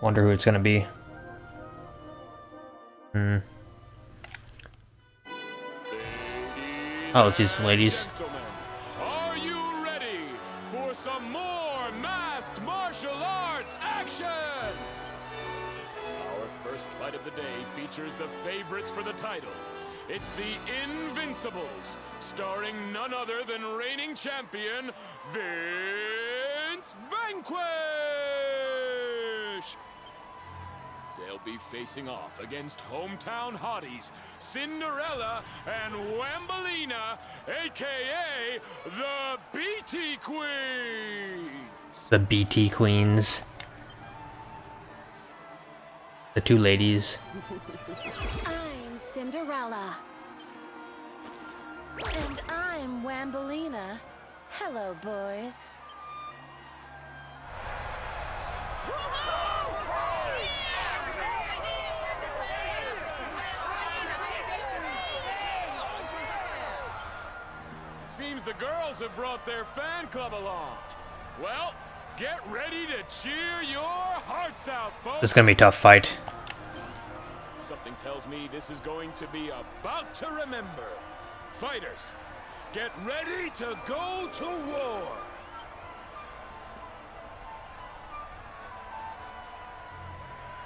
Wonder who it's gonna be. Hmm. Oh, it's these ladies. It's the Invincibles, starring none other than reigning champion Vince Vanquish. They'll be facing off against hometown hotties Cinderella and Wambolina, aka the BT Queens. The BT Queens. The two ladies. I'm Cinderella. And I'm Wambolina. Hello, boys. Seems the girls have brought their fan club along. Well, get ready to cheer your hearts out, folks. This is gonna be a tough fight. Something tells me this is going to be about to remember. Fighters, get ready to go to war.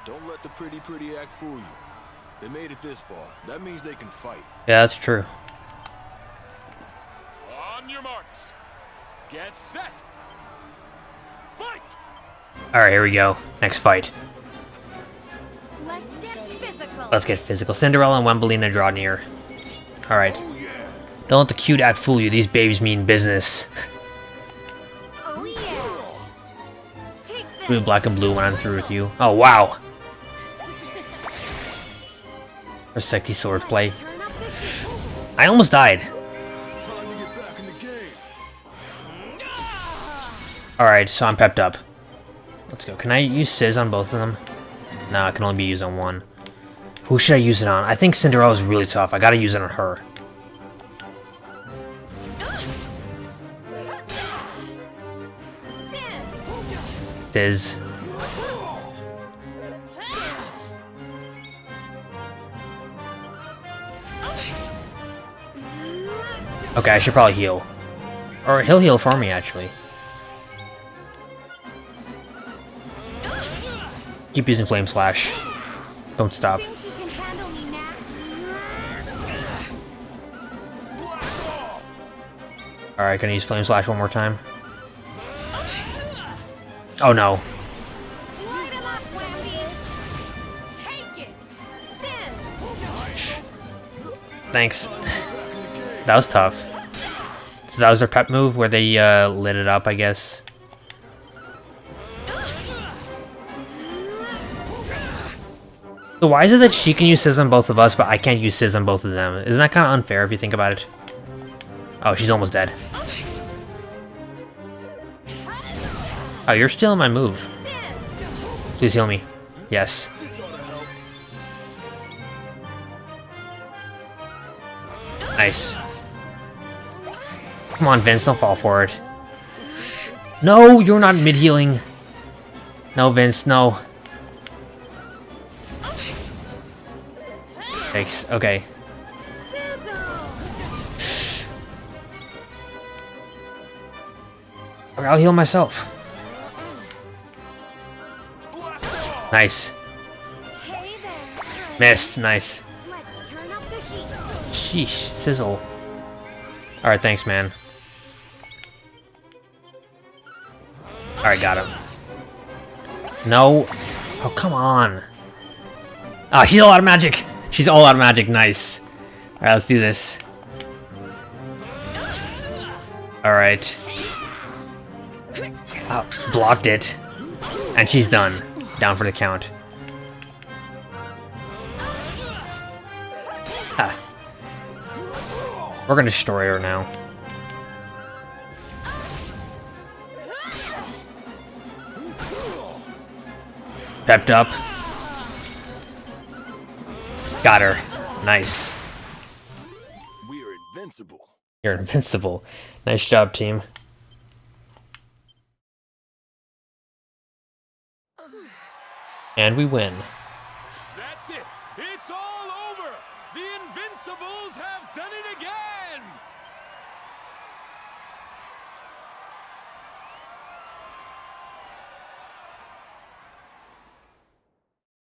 Don't let the pretty pretty act fool you. They made it this far. That means they can fight. Yeah, that's true. On your marks. Get set. Fight! Alright, here we go. Next fight. Let's get physical. Let's get physical. Cinderella and Wambolina draw near. Alright. Oh, Don't let the cute act fool you. These babies mean business. Oh yeah. Blue, black, and blue when I'm through with you. Oh, wow. Or sexy swordplay. Turn up the heat. I almost died. Time to get back in the game. Alright, so I'm pepped up. Let's go. Can I use Sizz on both of them? No, it can only be used on one. Who should I use it on? I think Cinderella's really tough. I gotta use it on her. Sizz. Okay, I should probably heal. Or he'll heal for me, actually. Keep using Flame Slash. Don't stop. Alright, gonna use Flame Slash one more time. Oh no. Light 'em up, Wambi. Take it. Sis. Thanks. That was tough. So that was their pep move where they uh, lit it up, I guess. So why is it that she can use Sizz on both of us, but I can't use Sizz on both of them? Isn't that kind of unfair if you think about it? Oh, she's almost dead. Oh, you're stealing my move. Please heal me. Yes. Nice. Come on, Vince, don't fall for it. No, you're not mid-healing. No, Vince, no. Thanks, okay. Okay, I'll heal myself. Nice. Missed, nice. Sheesh, sizzle. Alright, thanks, man. Alright, got him. No. Oh, come on. Ah, she's all out of magic. She's all out of magic. Nice. Alright, let's do this. Alright. Oh, blocked it. And she's done. Down for the count. Ha. We're gonna destroy her now. Pepped up. Got her. Nice. We're invincible. You're invincible. Nice job, team. And we win. That's it. It's all over. The Invincibles have done it again.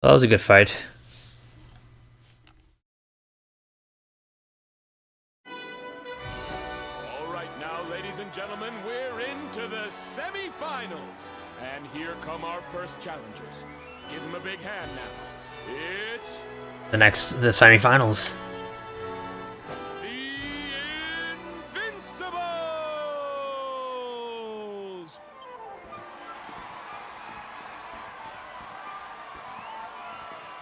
That was a good fight. The next, the semifinals. Invincibles!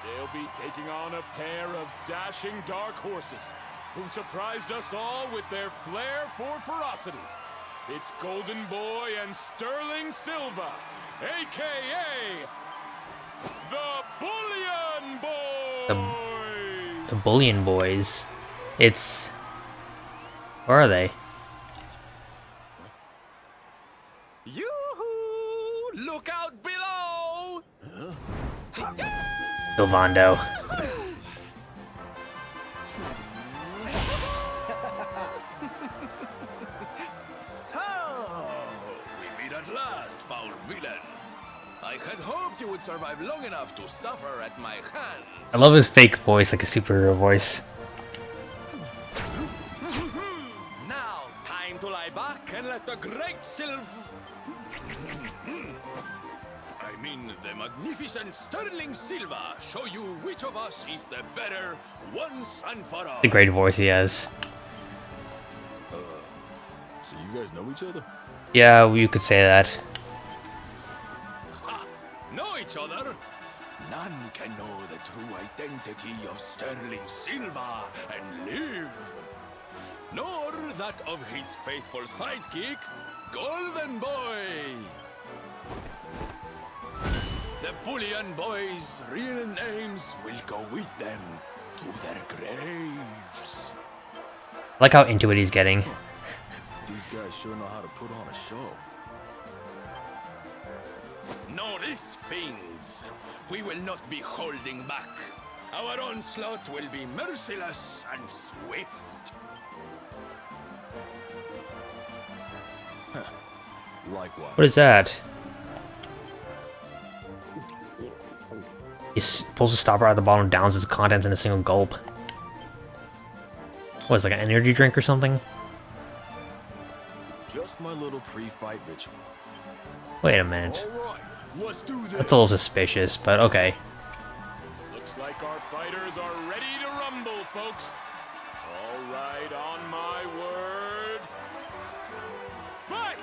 They'll be taking on a pair of dashing dark horses who surprised us all with their flair for ferocity. It's Golden Boy and Sterling Silva, aka the Bullion. The Bullion Boys. It's. Where are they? Yoo-hoo! Look out below! Sylvando. I had hoped you would survive long enough to suffer at my hands. I love his fake voice, like a superhero voice. Now, time to lie back and let the great Sylv... I mean, the magnificent Sterling Silva show you which of us is the better once and for all. The great voice he has. Uh, so you guys know each other? Yeah, you could say that. Ha! Know each other? None can know the true identity of Sterling Silva and live. Nor that of his faithful sidekick, Golden Boy. The Bullion Boys' real names will go with them to their graves. I like how into it he's getting. These guys sure know how to put on a show. Know this, fiends. We will not be holding back. Our onslaught will be merciless and swift. Likewise. What is that? He s- pulls the stopper out of the bottom, and downs its contents in a single gulp. What is it, like an energy drink or something? Just my little pre-fight ritual. Wait a minute. All right, let's do this. That's a little suspicious, but okay. Looks like our fighters are ready to rumble, folks. All right, on my word. Fight!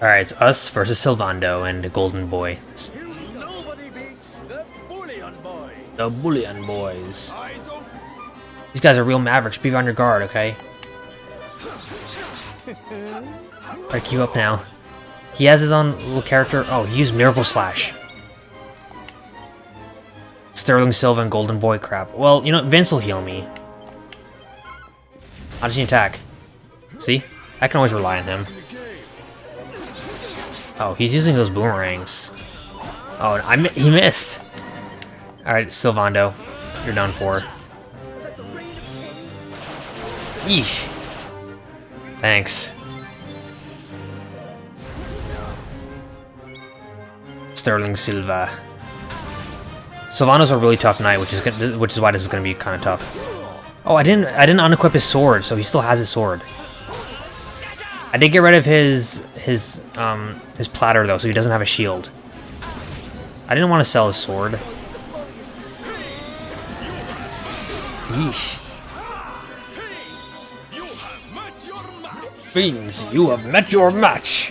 Alright, it's us versus Sylvando and the Golden Boy. Nobody beats the Bullion Boy. The Bullion Boys. These guys are real mavericks. Be on your guard, okay? Alright, keep up now. He has his own little character. Oh, he used Miracle Slash. Sterling Silva and Golden Boy crap. Well, you know, Vince will heal me. How does he attack? See? I can always rely on him. Oh, he's using those boomerangs. Oh, I mi he missed. Alright, Sylvando. You're done for. Yeesh. Thanks. Sterling Silva. Sylvando's a really tough knight, which is which is why this is going to be kind of tough. Oh, I didn't I didn't unequip his sword, so he still has his sword. I did get rid of his his um his platter though, so he doesn't have a shield. I didn't want to sell his sword. Yeesh. Fiends, you have met your match.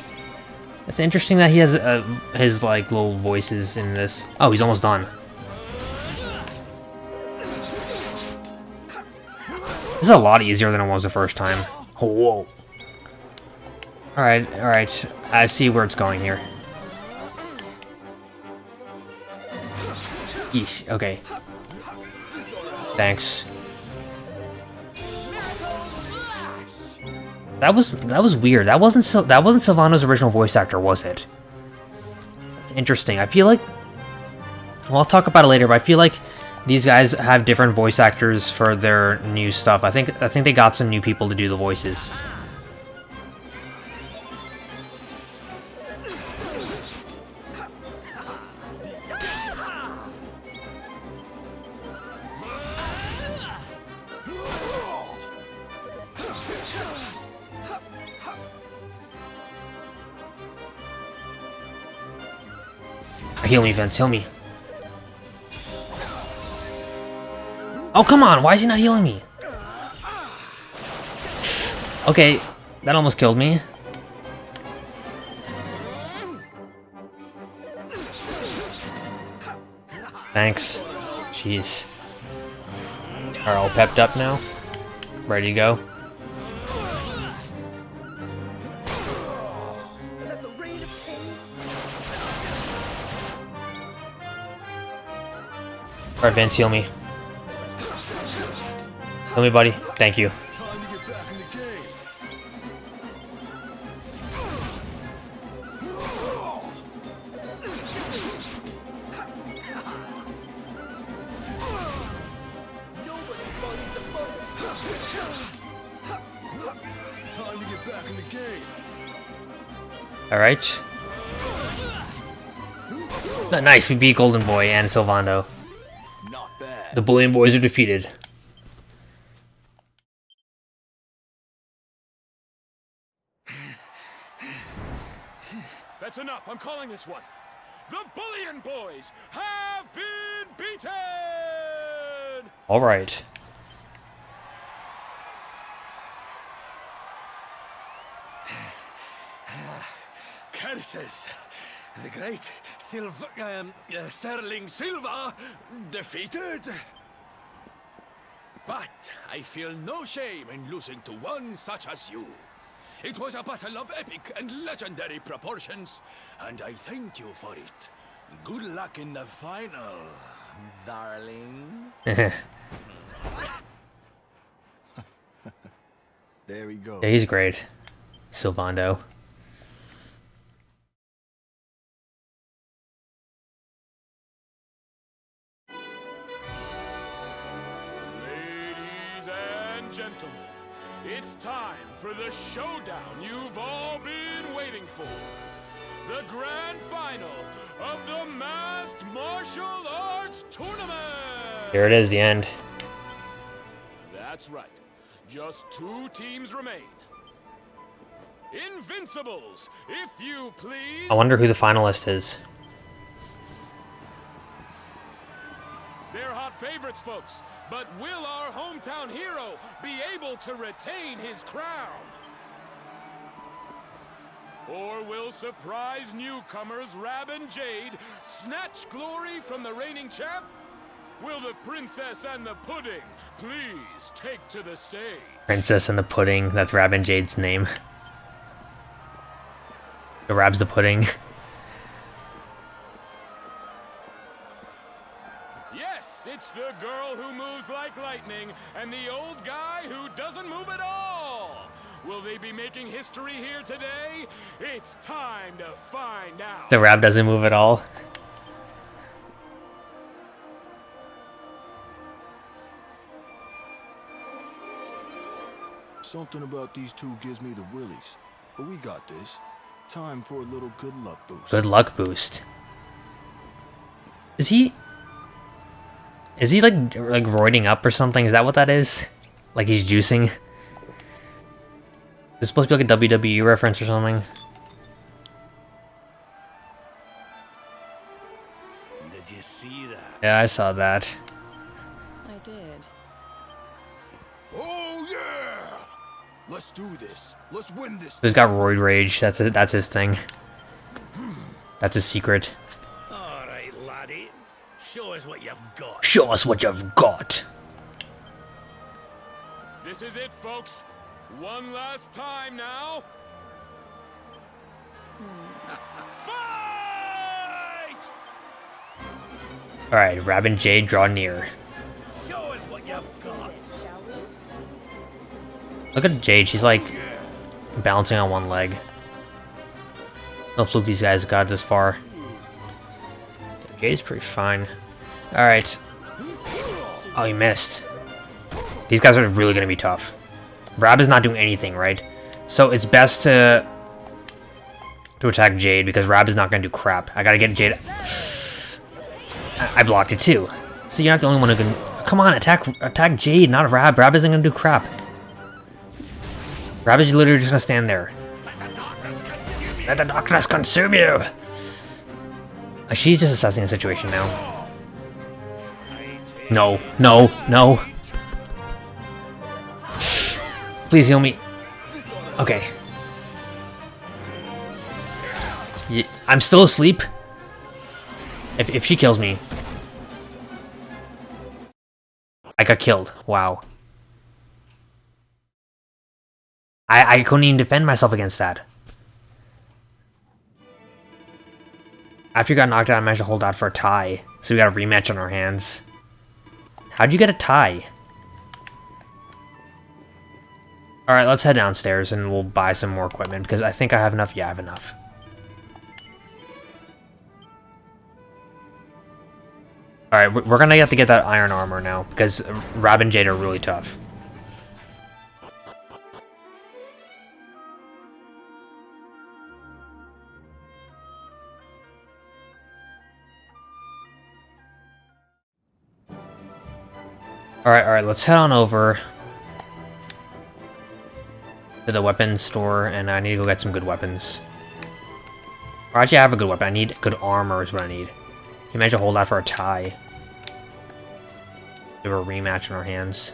It's interesting that he has uh, his like little voices in this. Oh, he's almost done. This is a lot easier than it was the first time. Whoa. Alright, alright. I see where it's going here. Yeesh, okay. Thanks. That was that was weird. That wasn't Sil that wasn't Sylvando's original voice actor, was it? It's interesting. I feel like well, I'll talk about it later, but I feel like these guys have different voice actors for their new stuff. I think I think they got some new people to do the voices. Heal me, Vince. Heal me. Oh, come on. Why is he not healing me? Okay, that almost killed me. Thanks. Jeez. Are all pepped up now? Ready to go? Alright, Vince, heal me. Heal me, buddy. Thank you. Alright. Nice, we beat Golden Boy and Sylvando. The Bullion Boys are defeated. That's enough. I'm calling this one. The Bullion Boys have been beaten! Alright. Curses! The great Silver, um, uh, Sterling Silver defeated. But I feel no shame in losing to one such as you. It was a battle of epic and legendary proportions, and I thank you for it. Good luck in the final, darling. There he goes. Yeah, he's great. Sylvando. It's time for the showdown you've all been waiting for. The grand final of the Masked Martial Arts Tournament! Here it is, the end. That's right. Just two teams remain. Invincibles, if you please. I wonder who the finalist is. They're hot favorites, folks. But will our hometown hero be able to retain his crown? Or will surprise newcomers Rab and Jade snatch glory from the reigning champ? Will the princess and the pudding please take to the stage? Princess and the Pudding. That's Rab and Jade's name. The Rab's the Pudding. it's the girl who moves like lightning and the old guy who doesn't move at all. Will they be making history here today? It's time to find out. The Rab doesn't move at all. Something about these two gives me the willies. But we got this. Time for a little good luck boost. Good luck boost. Is he... Is he like like roiding up or something? Is that what that is? Like he's juicing? It's supposed to be like a WWE reference or something. Did you see that? Yeah, I saw that. I did. Oh yeah! Let's do this. Let's win this. He's got roid rage. That's it. That's his thing. That's his secret. All right, laddie. Show us what you've got. Show us what you've got. This is it, folks. One last time now. Fight! Alright, Rab and Jade draw near. Show us what you've got. Look at Jade, she's like balancing on one leg. No fluke these guys got this far. Jade's pretty fine. Alright. Oh, he missed. These guys are really going to be tough. Rab is not doing anything, right? So it's best to to attack Jade because Rab is not going to do crap. I got to get Jade... I, blocked it too. So you're not the only one who can... Come on, attack attack Jade, not Rab. Rab isn't going to do crap. Rab is literally just going to stand there. Let the darkness consume you! She's just assessing the situation now. No, no, no. Please heal me. Okay. Ye I'm still asleep. If, if she kills me. I got killed. Wow. I, I couldn't even defend myself against that. After you got knocked out, I managed to hold out for a tie. So we got a rematch on our hands. How'd you get a tie? Alright, let's head downstairs and we'll buy some more equipment because I think I have enough. Yeah, I have enough. Alright, we're gonna have to get that iron armor now because Rab and Jade are really tough. Alright, alright, let's head on over to the weapons store, and I need to go get some good weapons. Or actually, I have a good weapon. I need good armor is what I need. You managed to hold out for a tie. We have a rematch in our hands.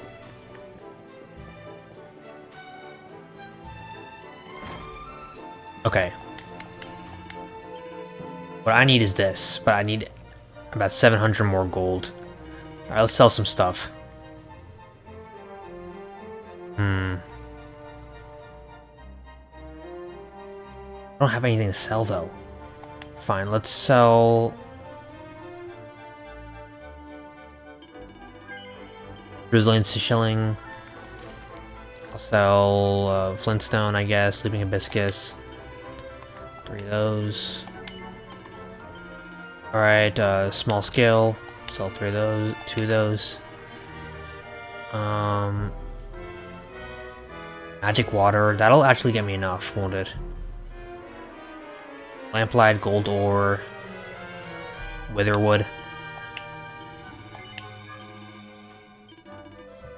Okay. What I need is this, but I need about 700 more gold. Alright, let's sell some stuff. Hmm. I don't have anything to sell, though. Fine, let's sell... Brazilian shilling. I'll sell uh, Flintstone, I guess. Sleeping Hibiscus. Three of those. Alright, uh, small scale. Sell three of those. Two of those. Um... Magic water, that'll actually get me enough, won't it? Lamplight, gold ore, witherwood.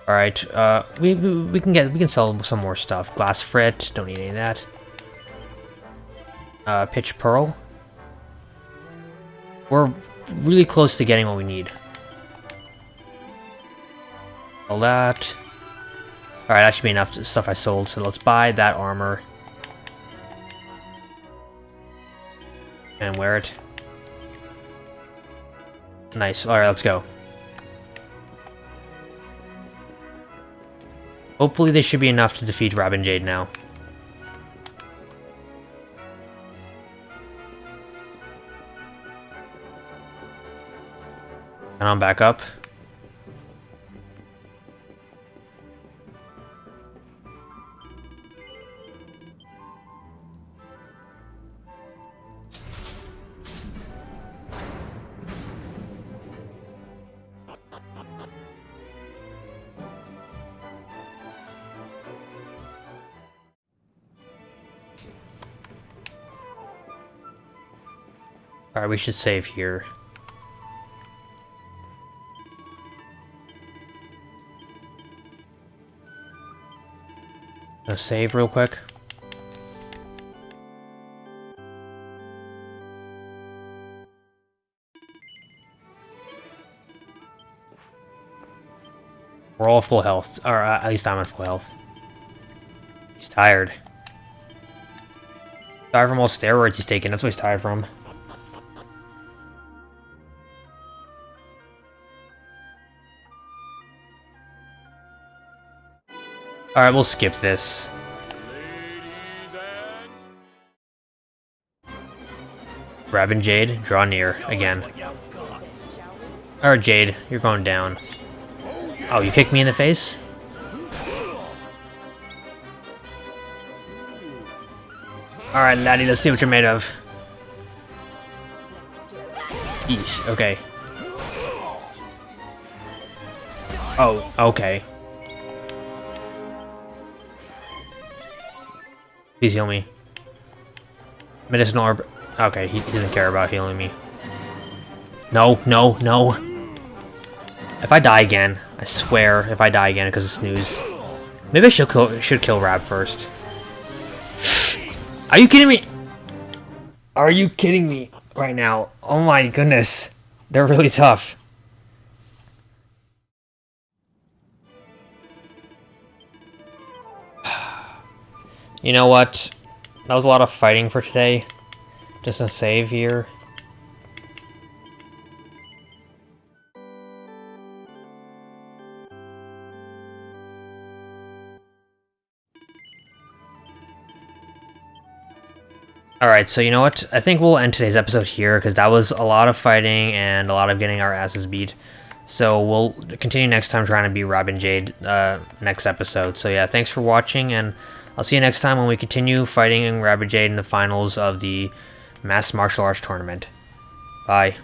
All right, uh, we, we we can get we can sell some more stuff. Glass frit, don't need any of that. Uh, pitch pearl. We're really close to getting what we need. All that. Alright, that should be enough stuff I sold, so let's buy that armor. And wear it. Nice. Alright, let's go. Hopefully this should be enough to defeat Rab and Jade now. And I'm back up. We should save here. Gonna save real quick. We're all full health, or uh, at least I'm at full health. He's tired. Tired from all steroids he's taking, that's what he's tired from. Alright, we'll skip this. Rab and Jade, draw near, again. Alright, Jade, you're going down. Oh, you kicked me in the face? Alright, laddie, let's see what you're made of. Yeesh, okay. Oh, okay. Please heal me. Medicinal orb. Okay, he, doesn't care about healing me. No, no, no. If I die again, I swear, if I die again because of snooze. Maybe I should kill, should kill Rab first. Are you kidding me? Are you kidding me right now? Oh my goodness. They're really tough. You know what? That was a lot of fighting for today. Just a save here. Alright, so you know what? I think we'll end today's episode here, because that was a lot of fighting and a lot of getting our asses beat. So we'll continue next time trying to beat Rab and Jade uh, next episode. So yeah, thanks for watching, and I'll see you next time when we continue fighting Jade in the finals of the Masked Martial Arts Tournament. Bye.